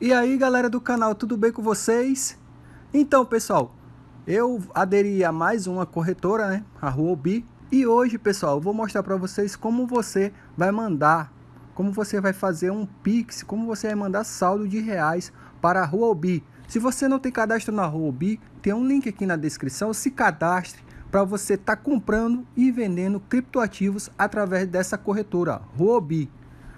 E aí galera do canal, tudo bem com vocês? Então pessoal, eu aderi a mais uma corretora, né, a Huobi E hoje pessoal, eu vou mostrar para vocês como você vai mandar, como você vai fazer um Pix, como você vai mandar saldo de reais para a Huobi Se você não tem cadastro na Huobi, tem um link aqui na descrição, se cadastre para você estar tá comprando e vendendo criptoativos através dessa corretora, Huobi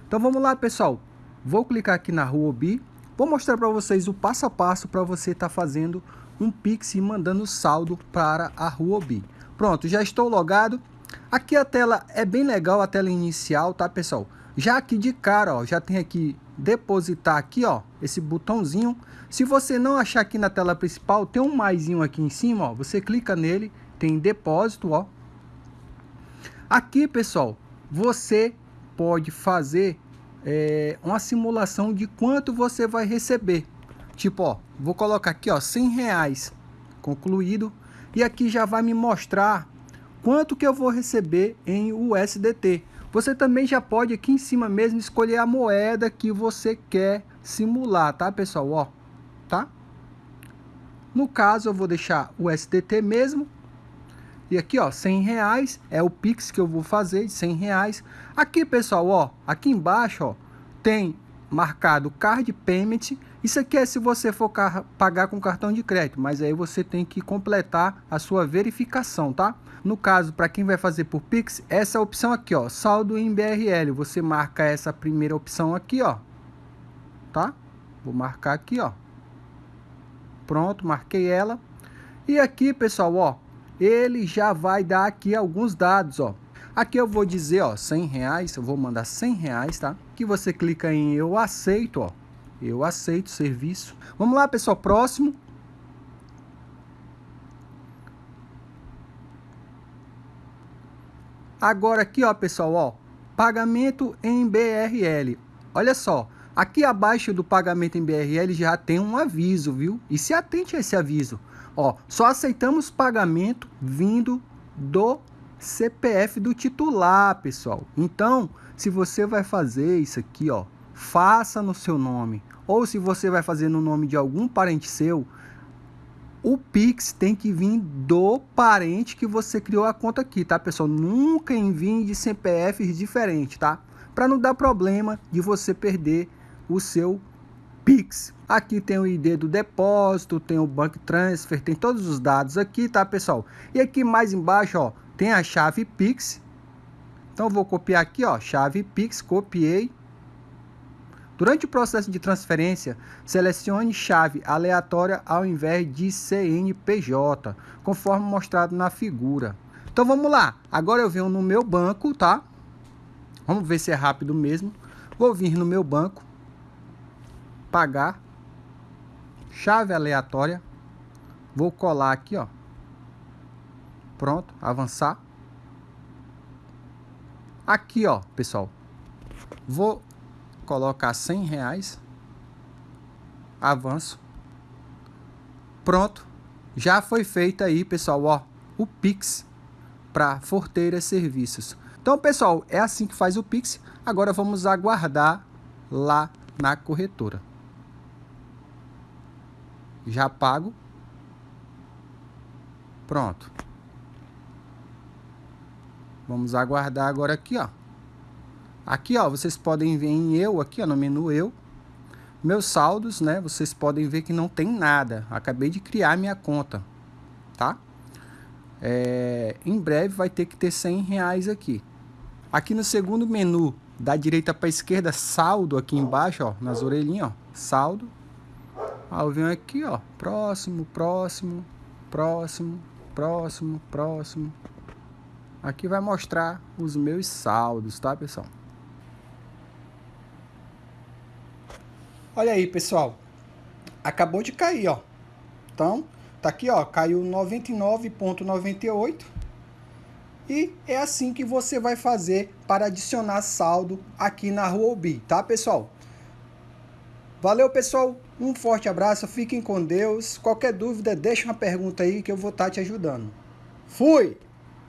Então vamos lá pessoal, vou clicar aqui na Huobi Vou mostrar para vocês o passo a passo para você estar tá fazendo um Pix e mandando saldo para a Huobi. Pronto, já estou logado. Aqui a tela é bem legal, a tela inicial, tá pessoal? Já aqui de cara, ó, já tem aqui depositar aqui, ó, esse botãozinho. Se você não achar aqui na tela principal, tem um maisinho aqui em cima, ó, você clica nele, tem depósito, ó. Aqui, pessoal, você pode fazer é, uma simulação de quanto você vai receber. Tipo, ó, vou colocar aqui, ó, 100 reais concluído. E aqui já vai me mostrar quanto que eu vou receber em USDT. Você também já pode aqui em cima mesmo escolher a moeda que você quer simular, tá pessoal? Ó, tá? No caso eu vou deixar o USDT mesmo e aqui, ó, 100 reais é o Pix que eu vou fazer de 100 reais. Aqui, pessoal, ó, aqui embaixo, ó, tem marcado Card Payment. Isso aqui é se você for pagar com cartão de crédito, mas aí você tem que completar a sua verificação, tá? No caso, para quem vai fazer por Pix, essa opção aqui, ó, saldo em BRL. Você marca essa primeira opção aqui, ó, tá? Vou marcar aqui, ó. Pronto, marquei ela. E aqui, pessoal, ó, ele já vai dar aqui alguns dados, ó. Aqui eu vou dizer, ó, 100 reais, eu vou mandar 100 reais, tá? Que você clica em eu aceito, ó. Eu aceito serviço. Vamos lá, pessoal, próximo. Agora aqui, ó, pessoal, ó, pagamento em BRL. Olha só, aqui abaixo do pagamento em BRL já tem um aviso, viu? E se atente a esse aviso. Ó, só aceitamos pagamento vindo do CPF do titular, pessoal. Então, se você vai fazer isso aqui, ó, faça no seu nome. Ou se você vai fazer no nome de algum parente seu, o Pix tem que vir do parente que você criou a conta aqui, tá, pessoal? Nunca envie de CPFs diferentes, tá? Para não dar problema de você perder o seu Pix. Aqui tem o ID do depósito, tem o Bank Transfer, tem todos os dados aqui, tá, pessoal? E aqui mais embaixo, ó, tem a chave Pix. Então, vou copiar aqui, ó, chave Pix, copiei. Durante o processo de transferência, selecione chave aleatória ao invés de CNPJ, conforme mostrado na figura. Então, vamos lá. Agora eu venho no meu banco, tá? Vamos ver se é rápido mesmo. Vou vir no meu banco pagar, chave aleatória, vou colar aqui, ó. Pronto, avançar. Aqui, ó, pessoal, vou colocar 100 reais, avanço. Pronto, já foi feito aí, pessoal, ó, o Pix para Forteira Serviços. Então, pessoal, é assim que faz o Pix. Agora vamos aguardar lá na corretora já pago. Pronto. Vamos aguardar agora aqui, ó. Aqui, ó, vocês podem ver em eu, aqui, ó, no menu eu. Meus saldos, né, vocês podem ver que não tem nada. Acabei de criar minha conta, tá? É, em breve vai ter que ter 100 reais aqui. Aqui no segundo menu, da direita para esquerda, saldo aqui embaixo, ó, nas orelhinhas, ó, saldo. Ah, eu venho aqui, ó, próximo, próximo, próximo, próximo, próximo. Aqui vai mostrar os meus saldos, tá, pessoal? Olha aí, pessoal. Acabou de cair, ó. Então, tá aqui, ó, caiu 99.98. E é assim que você vai fazer para adicionar saldo aqui na Huobi, tá, pessoal? Valeu, pessoal. Um forte abraço, fiquem com Deus. Qualquer dúvida, deixa uma pergunta aí que eu vou estar te ajudando. Fui!